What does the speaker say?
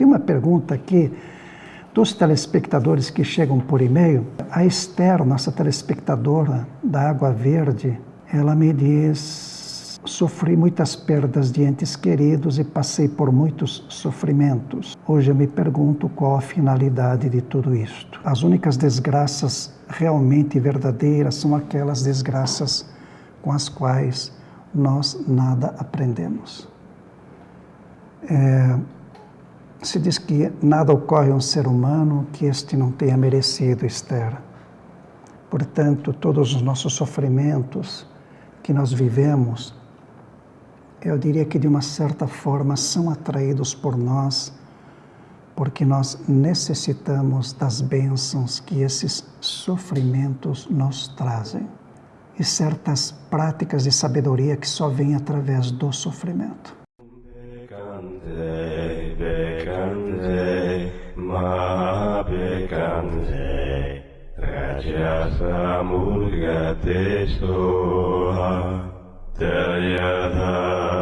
Tem uma pergunta aqui dos telespectadores que chegam por e-mail. A Esther, nossa telespectadora da Água Verde, ela me diz: sofri muitas perdas de entes queridos e passei por muitos sofrimentos. Hoje eu me pergunto qual a finalidade de tudo isto. As únicas desgraças realmente verdadeiras são aquelas desgraças com as quais nós nada aprendemos. É, se diz que nada ocorre a um ser humano que este não tenha merecido, Esther. Portanto, todos os nossos sofrimentos que nós vivemos, eu diria que de uma certa forma são atraídos por nós, porque nós necessitamos das bênçãos que esses sofrimentos nos trazem e certas práticas de sabedoria que só vêm através do sofrimento. Gandhi, Mahabe Gandhi, Rajasamurga Te Soha, Dayadhara.